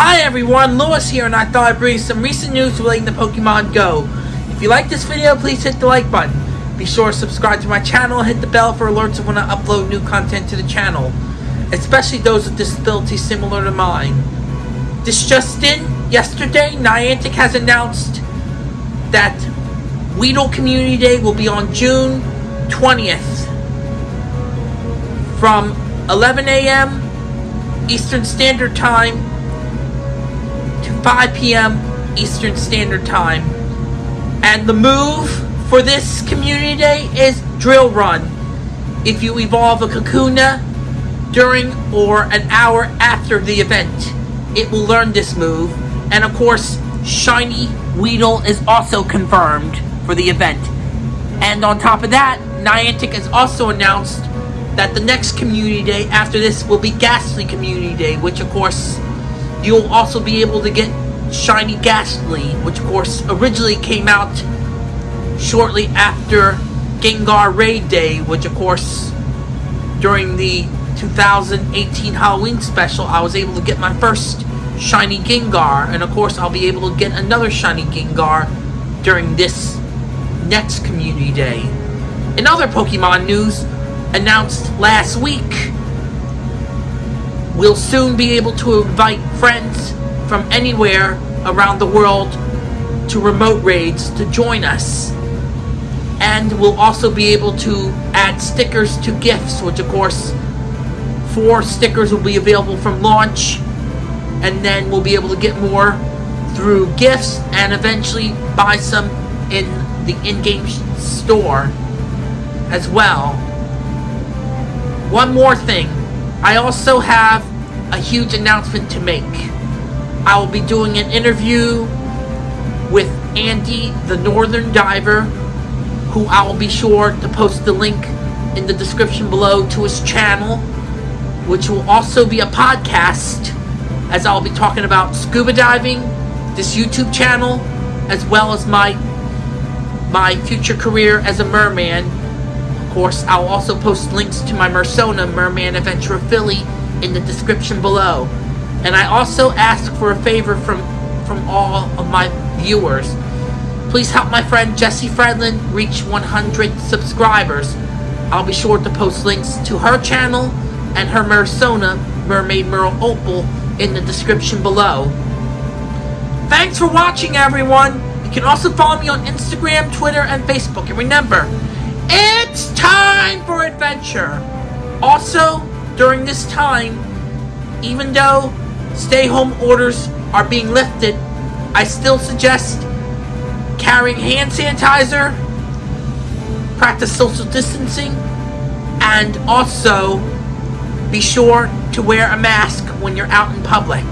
Hi everyone, Lewis here and I thought I'd bring you some recent news relating to Pokemon Go. If you like this video, please hit the like button. Be sure to subscribe to my channel and hit the bell for alerts when I upload new content to the channel. Especially those with disabilities similar to mine. This just in, yesterday, Niantic has announced that Weedle Community Day will be on June 20th from 11 a.m. Eastern Standard Time to 5 p.m. Eastern Standard Time. And the move for this community day is Drill Run. If you evolve a Kakuna during or an hour after the event, it will learn this move. And of course, Shiny Weedle is also confirmed for the event. And on top of that, Niantic has also announced that the next community day after this will be Gastly Community Day, which of course you'll also be able to get Shiny Gastly, which of course originally came out shortly after Gengar Raid Day, which of course during the 2018 Halloween special I was able to get my first Shiny Gengar, and of course I'll be able to get another Shiny Gengar during this next Community Day. In other Pokemon news, announced last week, we'll soon be able to invite friends from anywhere around the world to remote raids to join us. And we'll also be able to add stickers to gifts, which of course, four stickers will be available from launch. And then we'll be able to get more through gifts and eventually buy some in the in-game store as well. One more thing. I also have a huge announcement to make. I will be doing an interview with Andy, the Northern Diver, who I will be sure to post the link in the description below to his channel, which will also be a podcast, as I'll be talking about scuba diving, this YouTube channel, as well as my my future career as a merman course, I'll also post links to my Mersona Merman Adventure Philly in the description below. And I also ask for a favor from, from all of my viewers. Please help my friend Jessie Fredlin reach 100 subscribers. I'll be sure to post links to her channel and her Mersona Mermaid Merle Opal in the description below. Thanks for watching, everyone! You can also follow me on Instagram, Twitter, and Facebook. And remember, it's time for adventure! Also, during this time, even though stay-home orders are being lifted, I still suggest carrying hand sanitizer, practice social distancing, and also be sure to wear a mask when you're out in public.